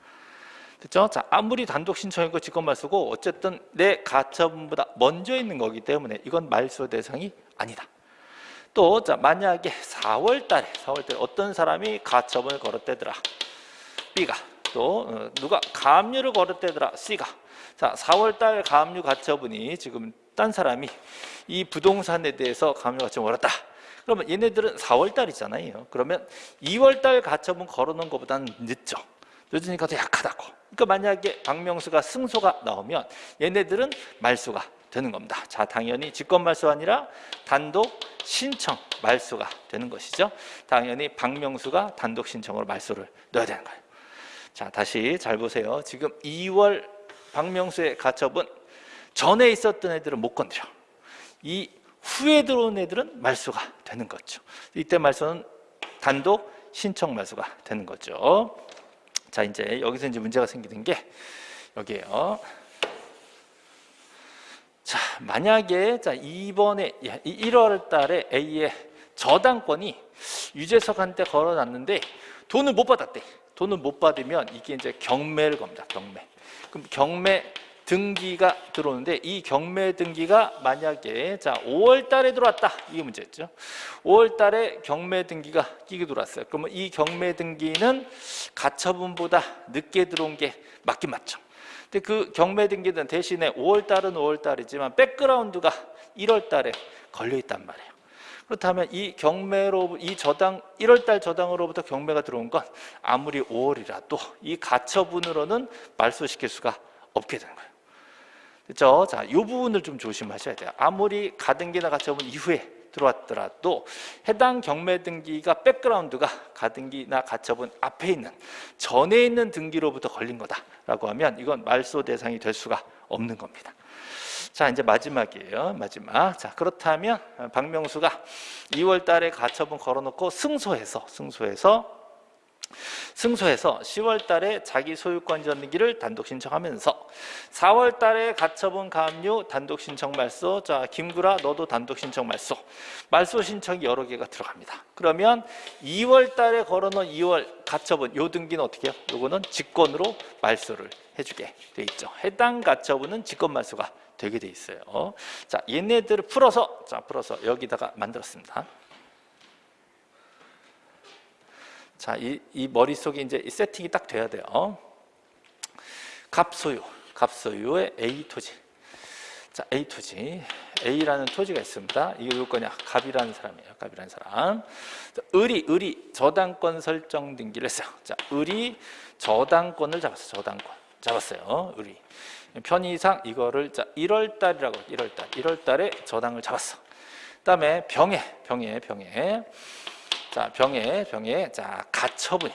됐죠? 자, 아무리 단독 신청이고 직권 말 소고 어쨌든 내 가처분보다 먼저 있는 거기 때문에 이건 말소 대상이 아니다. 또 자, 만약에 4월 달에 4월 달에 어떤 사람이 가처분을 걸었대더라. B가 또 어, 누가 가압류를 걸었대더라. C가 자, 4월 달 가압류 가처분이 지금 딴 사람이 이 부동산에 대해서 가압류 가처분 걸었다. 그러면 얘네들은 4월 달이잖아요. 그러면 2월 달 가처분 걸어놓은 것보다는 늦죠. 늦으니까 더 약하다고. 그러니까 만약에 박명수가 승소가 나오면 얘네들은 말소가 되는 겁니다. 자, 당연히 직권 말소가 아니라 단독 신청 말소가 되는 것이죠. 당연히 박명수가 단독 신청으로 말소를 넣어야 되는 거예요. 자, 다시 잘 보세요. 지금 2월 박명수의 가처분 전에 있었던 애들은 못 건드려. 이 후에 들어온 애들은 말소가 되는 거죠. 이때 말소는 단독 신청 말소가 되는 거죠. 자, 이제 여기서 이제 문제가 생기는 게 여기에요. 자, 만약에 자, 이번에 1월 달에 A의 저당권이 유재석한테 걸어놨는데 돈을 못 받았대. 돈을 못 받으면 이게 이제 경매를 겁니다. 경매. 그럼 경매 등기가 들어오는데 이 경매 등기가 만약에 자 5월 달에 들어왔다. 이게 문제였죠. 5월 달에 경매 등기가 끼게 들어왔어요. 그러면 이 경매 등기는 가처분보다 늦게 들어온 게 맞긴 맞죠. 근데 그 경매 등기는 대신에 5월 달은 5월 달이지만 백그라운드가 1월 달에 걸려 있단 말이에요. 그렇다면 이 경매로 이 저당 1월 달 저당으로부터 경매가 들어온 건 아무리 5월이라도 이 가처분으로는 말소시킬 수가 없게 되는 거예요. 그렇죠? 자, 이 부분을 좀 조심하셔야 돼요. 아무리 가등기나 가처분 이후에 들어왔더라도 해당 경매 등기가 백그라운드가 가등기나 가처분 앞에 있는 전에 있는 등기로부터 걸린 거다라고 하면 이건 말소 대상이 될 수가 없는 겁니다. 자 이제 마지막이에요 마지막 자 그렇다면 박명수가 2월 달에 가처분 걸어놓고 승소해서 승소해서 승소해서 10월 달에 자기 소유권 전기를 단독 신청하면서 4월 달에 가처분 가압류 단독 신청 말소 자 김구라 너도 단독 신청 말소. 말소 신청이 여러 개가 들어갑니다. 그러면 2월 달에 걸어놓은 2월 가처분 요 등기는 어떻게 해요? 요거는 직권으로 말소를 해주게 돼 있죠. 해당 가처분은 직권 말소가 되게 돼 있어요. 자 얘네들을 풀어서 자 풀어서 여기다가 만들었습니다 자, 이, 이 머릿속에 이제 이 세팅이 딱 돼야 돼요. 갑소유, 갑소유의 A 토지. 자, A 토지. A라는 토지가 있습니다. 이게 누구 거냐? 갑이라는 사람이에요. 갑이라는 사람. 자, 을이, 을이 저당권 설정 등기를 했어요. 자, 을이 저당권을 잡았어요. 저당권. 잡았어요. 을이. 편의상 이거를 자 1월 달이라고 1월 달. 1월 달에 저당을 잡았어. 그다음에 병에, 병에, 병에. 자, 병에, 병에, 자, 가처분이,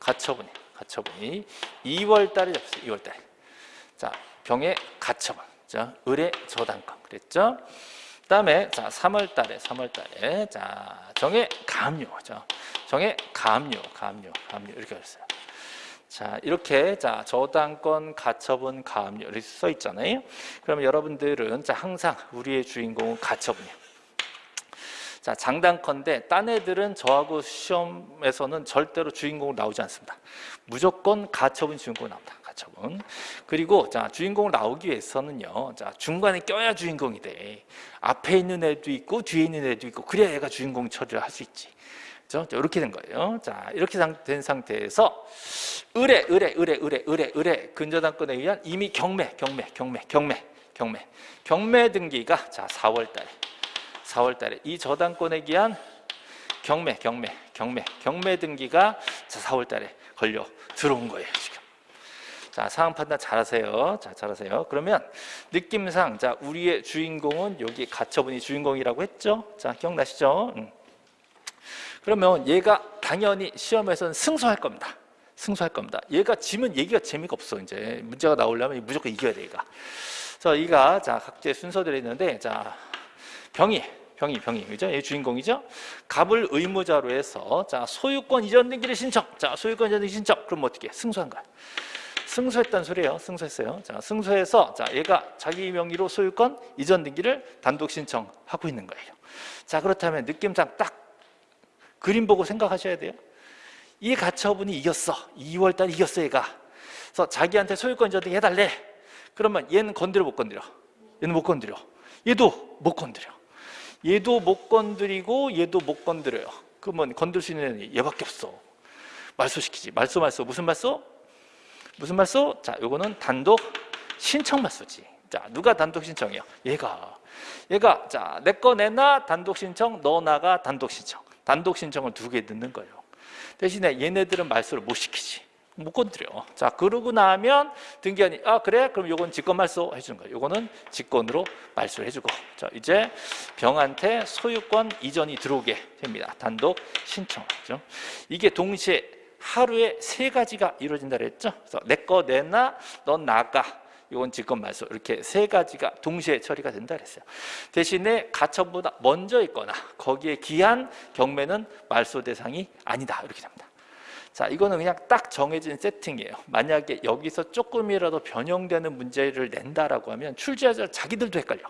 가처분이, 가처분이 2월 달에 잡혔어요. 2월 달에. 자, 병에 가처분. 자, 을의 저당권. 그랬죠? 그 다음에, 자, 3월 달에, 3월 달에, 자, 정의 가압류. 자, 정의 가압류, 가압류, 가압류. 이렇게 했어요. 자, 이렇게, 자, 저당권, 가처분, 가압류. 이렇게 써 있잖아요. 그러면 여러분들은, 자, 항상 우리의 주인공은 가처분이에요. 자, 장단컨대 딴 애들은 저하고 시험에서는 절대로 주인공으로 나오지 않습니다. 무조건 가처분 주인공으로 나옵니다. 가처분. 그리고 자, 주인공으로 나오기 위해서는요. 자, 중간에 껴야 주인공이 돼. 앞에 있는 애도 있고 뒤에 있는 애도 있고 그래야 얘가 주인공 처리를 할 수 있지. 그렇죠? 이렇게 된 거예요. 자, 이렇게 된 상태에서 의뢰, 의뢰, 의뢰, 의뢰, 의뢰, 의뢰 근저당권에 의한 이미 경매, 경매, 경매, 경매, 경매, 경매 등기가 자 4월 달에 4월 달에 이 저당권에 기한 경매, 경매, 경매, 경매 등기가 4월 달에 걸려 들어온 거예요, 지금. 자, 상황 판단 잘하세요. 자, 잘하세요. 그러면 느낌상 자, 우리의 주인공은 여기 가처분이 주인공이라고 했죠? 자, 기억나시죠? 음. 그러면 얘가 당연히 시험에서는 승소할 겁니다. 승소할 겁니다. 얘가 지면 얘기가 재미가 없어. 이제 문제가 나오려면 무조건 이겨야 돼, 얘가. 그래서 이가 자, 각지의 순서들이 있는데 자, 병이 병이 병이 그죠? 얘 주인공이죠. 갑을 의무자로 해서 자 소유권 이전 등기를 신청. 자 소유권 이전 등기 신청. 그럼 어떻게? 승소한 거야. 승소했단 소리예요. 승소했어요. 자 승소해서 자 얘가 자기 명의로 소유권 이전 등기를 단독 신청하고 있는 거예요. 자 그렇다면 느낌상 딱 그림 보고 생각하셔야 돼요. 이 가처분이 이겼어. 2월 달 이겼어 얘가. 그래서 자기한테 소유권 이전 등기 해달래. 그러면 얘는 건드려 못 건드려. 얘는 못 건드려. 얘도 못 건드려. 얘도 못 건드리고 얘도 못 건드려요. 그러면 건들 수 있는 얘밖에 없어. 말소 시키지. 말소 말소 무슨 말소? 무슨 말소? 자, 요거는 단독 신청 말소지. 자, 누가 단독 신청해요? 얘가. 얘가 자, 내 거 내놔 단독 신청, 너 나가 단독 신청. 단독 신청을 두 개 넣는 거예요. 대신에 얘네들은 말소를 못 시키지. 못 건드려. 자, 그러고 나면 등기관이 아 그래? 그럼 요건 직권 말소 해주는 거예요. 요거는 직권으로 말소를 해주고 자 이제 병한테 소유권 이전이 들어오게 됩니다. 단독 신청하죠. 이게 동시에 하루에 세 가지가 이루어진다 그랬죠. 그래서 내 거 내놔, 넌 나가. 이건 직권 말소 이렇게 세 가지가 동시에 처리가 된다 그랬어요. 대신에 가처보다 먼저 있거나 거기에 기한 경매는 말소 대상이 아니다 이렇게 됩니다. 자, 이거는 그냥 딱 정해진 세팅이에요. 만약에 여기서 조금이라도 변형되는 문제를 낸다라고 하면 출제자 자기들도 헷갈려.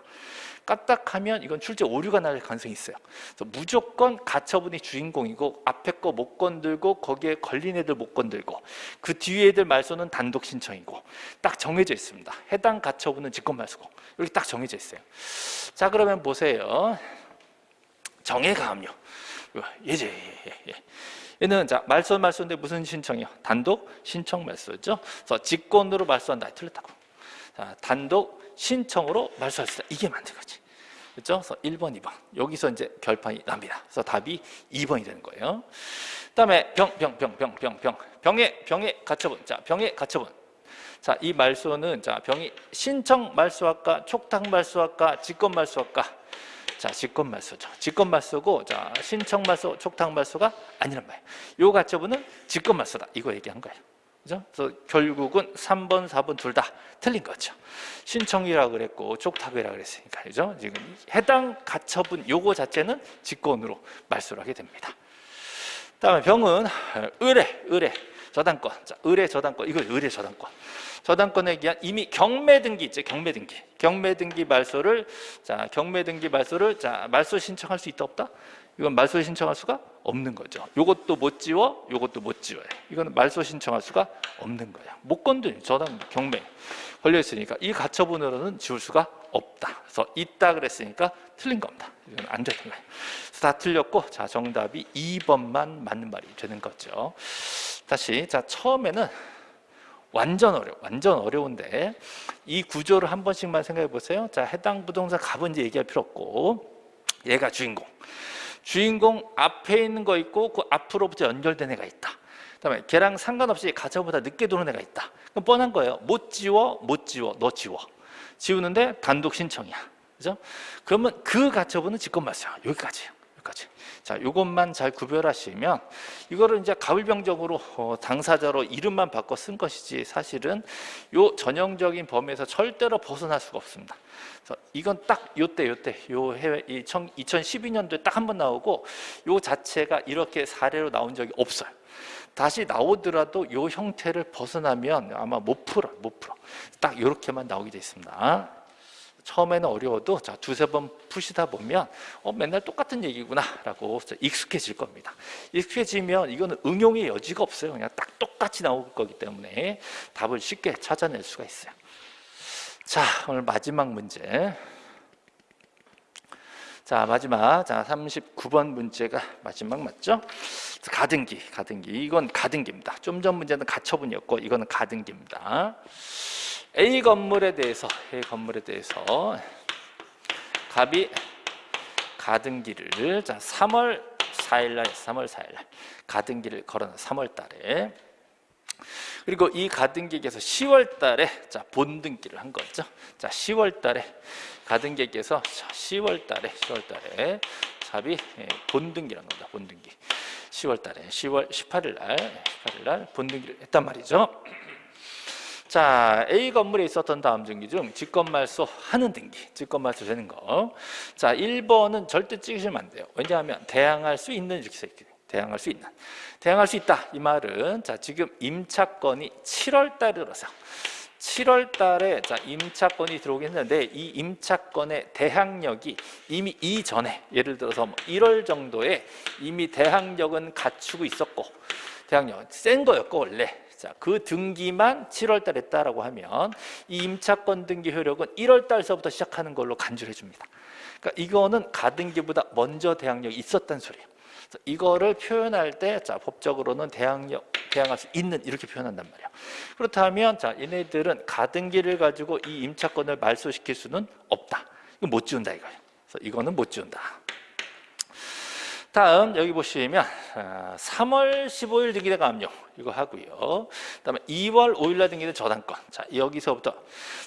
까딱하면 이건 출제 오류가 날 가능성이 있어요. 그래서 무조건 가처분이 주인공이고 앞에 거 못 건들고 거기에 걸린 애들 못 건들고 그 뒤에 애들 말소는 단독 신청이고 딱 정해져 있습니다. 해당 가처분은 직권 말소고 이렇게 딱 정해져 있어요. 자 그러면 보세요. 정해 가압류. 예제 예, 예. 얘는 자 말소 말소인데 무슨 신청이요? 단독 신청 말소죠. 그래서 직권으로 말소한다. 틀렸다고. 자 단독 신청으로 말소할 수 있다. 이게 맞는 거지. 그렇죠? 그래서 1번, 2번. 여기서 이제 결판이 납니다. 그래서 답이 2번이 되는 거예요. 그다음에 병, 병, 병, 병, 병, 병. 병의 병의 가처분. 자, 병의 가처분. 자, 이 말소는 자, 병이 신청 말소할까, 촉탁 말소할까, 직권 말소할까? 자, 직권 말소죠. 직권 말소고 자, 신청 말소, 촉탁 말소가 아니란 말이에요. 요 가처분은 직권 말소다. 이거 얘기한 거예요. 그죠? 그래서 결국은 3번, 4번 둘 다 틀린 거죠. 신청이라 그랬고 촉탁이라 그랬으니까. 그죠? 지금 해당 가처분 요거 자체는 직권으로 말소를 하게 됩니다. 다음에 병은 의뢰, 의뢰, 저당권. 자, 의뢰, 저당권. 이거 의뢰, 저당권. 저당권에 기한 이미 경매 등기 있죠. 경매 등기. 경매 등기 말소를 자, 경매 등기 말소를 자, 말소 신청할 수 있다 없다? 이건 말소 신청할 수가 없는 거죠. 요것도 못 지워, 요것도 못 지워요. 이거는 말소 신청할 수가 없는 거예요. 못 건드려. 저당 경매 걸려 있으니까 이 가처분으로는 지울 수가 없다. 그래서 있다 그랬으니까 틀린 겁니다. 이건 안 되는 거예요. 다 틀렸고 자, 정답이 2번만 맞는 말이 되는 거죠. 다시 자, 처음에는 완전 어려 완전 어려운데 이 구조를 한 번씩만 생각해 보세요. 자, 해당 부동산 값은 이제 얘기할 필요 없고 얘가 주인공. 주인공 앞에 있는 거 있고 그 앞으로부터 연결된 애가 있다. 그다음에 걔랑 상관없이 가처보다 늦게 도는 애가 있다. 그럼 뻔한 거예요. 못 지워, 못 지워, 너 지워. 지우는데 단독 신청이야. 그죠? 그러면 그 가처분은 직권말소야. 여기까지예요. 여기까지. 자, 요것만 잘 구별하시면 이거를 이제 가불병적으로 어, 당사자로 이름만 바꿔 쓴 것이지 사실은 요 전형적인 범위에서 절대로 벗어날 수가 없습니다. 그래서 이건 딱 요때 요때 요 해외 이 2012년도에 딱 한 번 나오고 요 자체가 이렇게 사례로 나온 적이 없어요. 다시 나오더라도 요 형태를 벗어나면 아마 못 풀어 못 풀어 딱 이렇게만 나오게 돼 있습니다. 처음에는 어려워도 자 두세 번 푸시다 보면 어 맨날 똑같은 얘기구나 라고 익숙해질 겁니다. 익숙해지면 이거는 응용의 여지가 없어요. 그냥 딱 똑같이 나올 거기 때문에 답을 쉽게 찾아낼 수가 있어요. 자 오늘 마지막 문제. 자 마지막 자 39번 문제가 마지막 맞죠? 가등기 가등기 이건 가등기입니다. 좀 전 문제는 가처분이었고 이거는 가등기입니다. A 건물에 대해서 A 건물에 대해서 갑이 가등기를 자 3월 4일 날 3월 4일 날 가등기를 걸어놔 3월 달에 그리고 이 가등기에서 10월 달에 자 본등기를 한 거죠. 자 10월 달에 가등기에서 10월 달에 10월 달에 갑이 예, 본등기란 겁니다. 본등기. 10월 달에 10월 18일 날 18일 날 본등기를 했단 말이죠. 자, A 건물에 있었던 다음 등기 중 직권말소 하는 등기, 직권말소 되는 거. 자, 1번은 절대 찍으시면 안 돼요. 왜냐하면 대항할 수 있는 이렇게 써 있거든요. 대항할 수 있는. 대항할 수 있다. 이 말은 자, 지금 임차권이 7월 달에 들어서 7월 달에 자, 임차권이 들어오긴 했는데 이 임차권의 대항력이 이미 이전에 예를 들어서 1월 뭐 정도에 이미 대항력은 갖추고 있었고 대항력 센 거였고 원래 자, 그 등기만 7월 달에 했다라고 하면 이 임차권 등기 효력은 1월 달서부터 시작하는 걸로 간주해 줍니다. 그러니까 이거는 가등기보다 먼저 대항력이 있었단 소리예요. 이거를 표현할 때 자, 법적으로는 대항력 대항할 수 있는 이렇게 표현한단 말이에요. 그렇다면 자, 얘네들은 가등기를 가지고 이 임차권을 말소시킬 수는 없다. 이거 못 지운다 이거예요. 그래서 이거는 못 지운다. 다음 여기 보시면 3월 15일 등기된 압류 이거 하고요. 그다음에 2월 5일 날 등기된 저당권. 자 여기서부터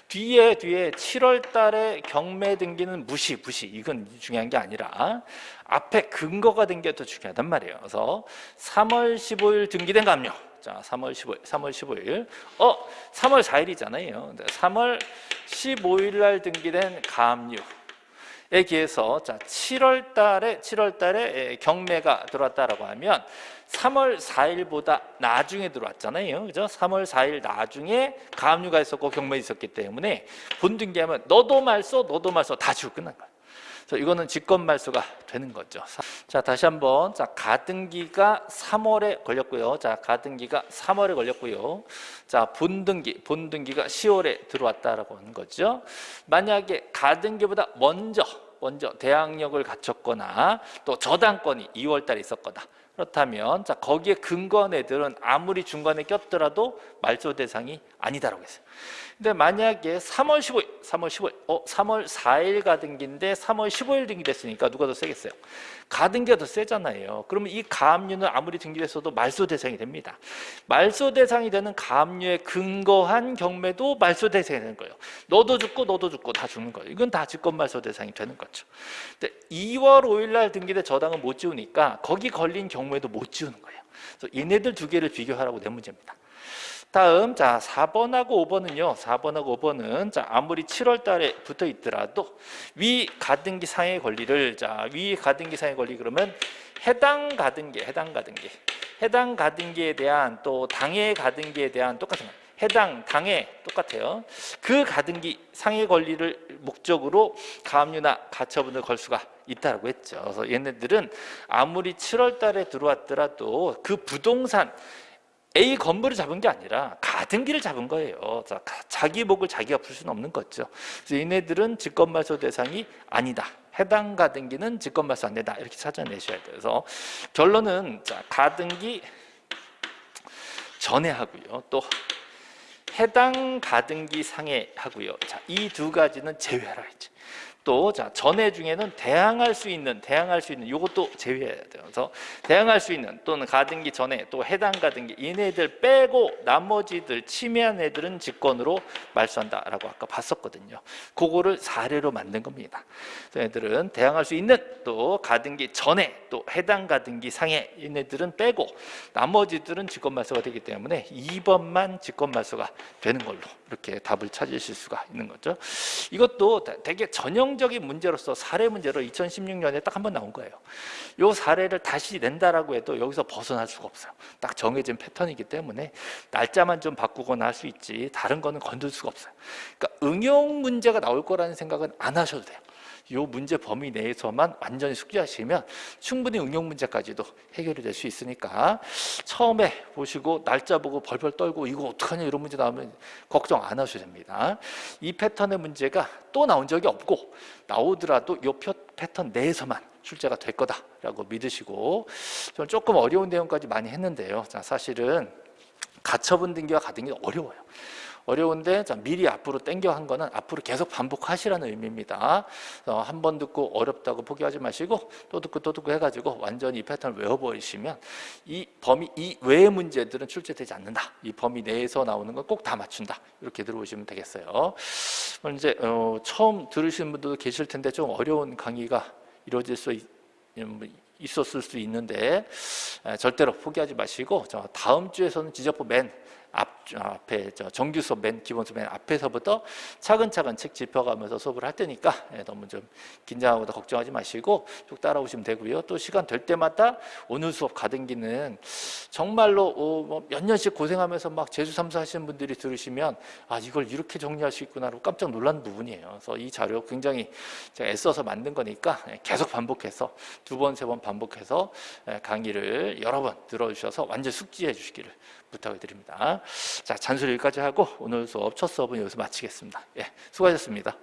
뒤에 뒤에 7월 달에 경매 등기는 무시 무시 이건 중요한 게 아니라 앞에 근거가 된 게 더 중요하단 말이에요. 그래서 3월 15일 등기된 압류. 자, 3월 15일, 3월 15일. 어, 3월 4일이잖아요. 3월 15일 날 등기된 가압류. 에 기해서 자 7월 달에 7월 달에 경매가 들어왔다라고 하면 3월 4일보다 나중에 들어왔잖아요. 그죠? 3월 4일 나중에 가압류가 있었고 경매 있었기 때문에 본등기하면 너도 말소 너도 말소 다 지고 끝난 거예요. 그래서 이거는 직권 말소가 되는 거죠. 자, 다시 한번 자, 가등기가 3월에 걸렸고요. 자, 가등기가 3월에 걸렸고요. 자, 본등기, 본등기가 10월에 들어왔다라고 하는 거죠. 만약에 가등기보다 먼저 먼저 대항력을 갖췄거나 또 저당권이 2월 달에 있었거나 그렇다면 자 거기에 근거한 애들은 아무리 중간에 꼈더라도 말소 대상이 아니다라고 했어요. 근데 만약에 3월 15일, 3월 15일, 어 3월 4일 가등기인데 3월 15일 등기 됐으니까 누가 더 세겠어요? 가등기가 더 세잖아요. 그러면 이 가압류는 아무리 등기됐어도 말소 대상이 됩니다. 말소 대상이 되는 가압류에 근거한 경매도 말소 대상이 되는 거예요. 너도 죽고 너도 죽고 다 죽는 거예요. 이건 다 직권 말소 대상이 되는 거죠. 근데 2월 5일 날 등기된 저당은 못 지우니까 거기 걸린 경우에도 못 지우는 거예요. 그래서 얘네들 두 개를 비교하라고 낸 문제입니다. 다음 자 4번하고 5번은요. 4번하고 5번은 자 아무리 7월 달에 붙어 있더라도 위 가등기 상의 권리를 자위 가등기 상의 권리 그러면 해당 가등기 해당 가등기 해당 가등기에 대한 또 당해 가등기에 대한 똑같은 거 해당 당해 똑같아요. 그 가등기 상해 권리를 목적으로 가압류나 가처분을 걸 수가 있다고 했죠. 그래서 얘네들은 아무리 7월 달에 들어왔더라도 그 부동산 A 건물을 잡은 게 아니라 가등기를 잡은 거예요. 자, 가- 자기 목을 자기가 풀 수는 없는 거죠. 그래서 얘네들은 직권말소 대상이 아니다. 해당 가등기는 직권말소 안 된다. 이렇게 찾아내셔야 돼요. 그래서 결론은 자, 가등기 전에 하고요. 또 해당 가등기 상해 하고요. 자, 이 두 가지는 제외하라 했죠. 또 자, 전해 중에는 대항할 수 있는 대항할 수 있는 요것도 제외해야 돼요. 그래서 대항할 수 있는 또는 가등기 전에 또 해당 가등기 얘네들 빼고 나머지들 침해한 애들은 직권으로 말소한다라고 아까 봤었거든요. 그거를 사례로 만든 겁니다. 애들은 대항할 수 있는 또 가등기 전에 또 해당 가등기 상해 얘네들은 빼고 나머지들은 직권 말소가 되기 때문에 2번만 직권 말소가 되는 걸로 이렇게 답을 찾으실 수가 있는 거죠. 이것도 되게 전형 적인 문제로서 사례 문제로 2016년에 딱 한 번 나온 거예요. 요 사례를 다시 낸다라고 해도 여기서 벗어날 수가 없어요. 딱 정해진 패턴이기 때문에 날짜만 좀 바꾸거나 할 수 있지 다른 거는 건들 수가 없어요. 그러니까 응용 문제가 나올 거라는 생각은 안 하셔도 돼요. 요 문제 범위 내에서만 완전히 숙지하시면 충분히 응용 문제까지도 해결이 될 수 있으니까 처음에 보시고 날짜 보고 벌벌 떨고 이거 어떡하냐 이런 문제 나오면 걱정 안 하셔도 됩니다. 이 패턴의 문제가 또 나온 적이 없고 나오더라도 요 표- 패턴 내에서만 출제가 될 거다라고 믿으시고 저는 조금 어려운 내용까지 많이 했는데요. 자, 사실은 가처분 등기와 가등기 어려워요. 어려운데 자, 미리 앞으로 땡겨 한 거는 앞으로 계속 반복하시라는 의미입니다. 어, 한번 듣고 어렵다고 포기하지 마시고 또 듣고 또 듣고 해가지고 완전히 이 패턴을 외워버리시면 이 범위 이 외의 문제들은 출제되지 않는다. 이 범위 내에서 나오는 건 꼭 다 맞춘다. 이렇게 들어오시면 되겠어요. 이제 어, 처음 들으시는 분들도 계실 텐데 좀 어려운 강의가 이루어질 수 있, 음, 있었을 수 있는데 에, 절대로 포기하지 마시고 저 다음 주에서는 지적부 맨 앞, 앞에 저 정규 수업 맨 기본 수업 맨 앞에서부터 차근차근 책 짚어가면서 수업을 할 테니까 예, 너무 좀 긴장하거나 걱정하지 마시고 쭉 따라오시면 되고요. 또 시간 될 때마다 오늘 수업 가등기는 정말로 어, 뭐몇 년씩 고생하면서 막 재수 삼수 하시는 분들이 들으시면 아 이걸 이렇게 정리할 수 있구나라고 깜짝 놀란 부분이에요. 그래서 이 자료 굉장히 제가 애써서 만든 거니까 예, 계속 반복해서 두 번 세 번 반복해서 예, 강의를 여러 번 들어주셔서 완전 숙지해 주시기를 부탁을 드립니다. 자, 잔소리 여기까지 하고 오늘 수업 첫 수업은 여기서 마치겠습니다. 예, 수고하셨습니다.